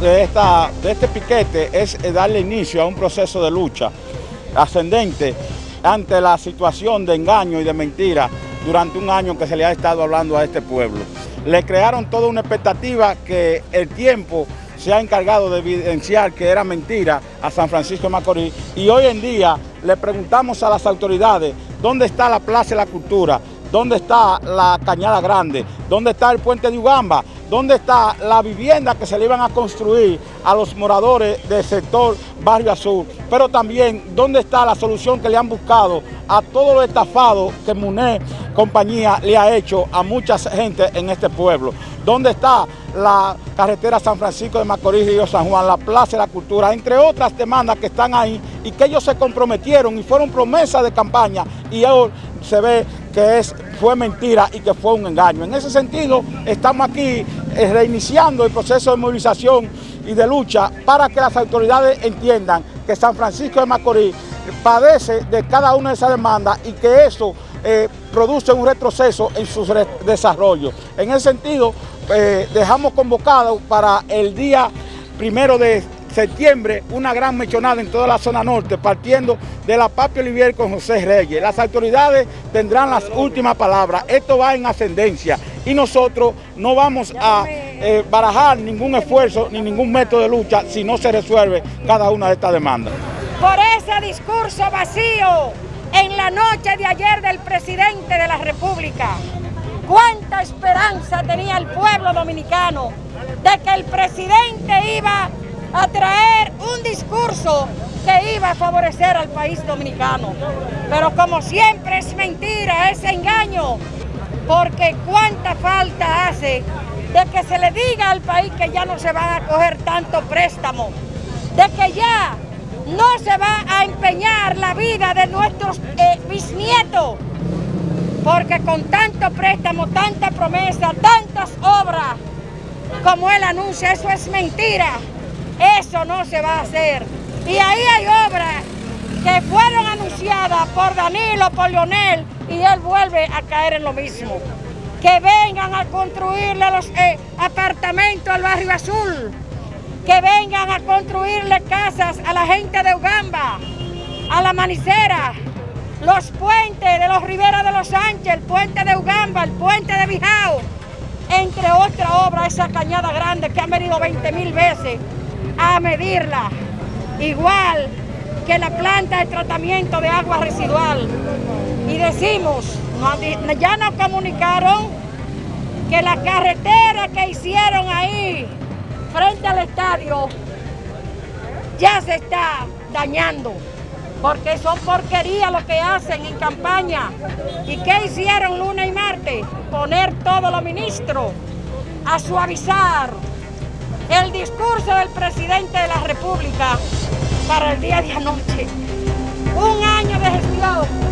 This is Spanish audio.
de, esta, de este piquete es darle inicio a un proceso de lucha ascendente ante la situación de engaño y de mentira durante un año que se le ha estado hablando a este pueblo. Le crearon toda una expectativa que el tiempo se ha encargado de evidenciar que era mentira a San Francisco de Macorís y hoy en día le preguntamos a las autoridades dónde está la Plaza de la Cultura, dónde está la Cañada Grande, dónde está el puente de Ugamba, dónde está la vivienda que se le iban a construir a los moradores del sector Barrio Azul, pero también dónde está la solución que le han buscado a todos los estafados que MUNE compañía le ha hecho a mucha gente en este pueblo. ¿Dónde está la carretera San Francisco de Macorís, Río San Juan, la Plaza de la Cultura, entre otras demandas que están ahí y que ellos se comprometieron y fueron promesas de campaña y hoy se ve que es, fue mentira y que fue un engaño. En ese sentido, estamos aquí eh, reiniciando el proceso de movilización y de lucha para que las autoridades entiendan que San Francisco de Macorís padece de cada una de esas demandas y que eso eh, produce un retroceso en su desarrollo. En ese sentido, eh, dejamos convocado para el día primero de septiembre una gran mechonada en toda la zona norte, partiendo de la Papi Olivier con José Reyes. Las autoridades tendrán las últimas palabras. Esto va en ascendencia y nosotros no vamos a eh, barajar ningún esfuerzo ni ningún método de lucha si no se resuelve cada una de estas demandas. Por ese discurso vacío en la noche de ayer del presidente de la República, cuánta esperanza tenía el pueblo dominicano de que el presidente iba a traer un discurso que iba a favorecer al país dominicano. Pero como siempre es mentira, es engaño, porque cuánta falta hace de que se le diga al país que ya no se van a coger tanto préstamo, de que ya no se va a empeñar la vida de nuestros eh, bisnietos, porque con tanto préstamo, tanta promesa, tantas obras como él anuncia, eso es mentira. Eso no se va a hacer. Y ahí hay obras que fueron anunciadas por Danilo, por Leonel, y él vuelve a caer en lo mismo. Que vengan a construirle los eh, apartamentos al barrio azul, que vengan a construirle casas a la gente de Ugamba, a la Manicera, los puentes de los Riberas de los Sánchez, el puente de Ugamba, el puente de Bijao, entre otras obras, esa cañada grande que han venido 20 mil veces a medirla, igual que la planta de tratamiento de agua residual. Y decimos, ya nos comunicaron que la carretera que hicieron ahí, frente al estadio, ya se está dañando, porque son porquerías lo que hacen en campaña. ¿Y qué hicieron lunes y martes? Poner todos los ministros a suavizar el discurso del presidente de la República para el día de anoche. Un año de gestión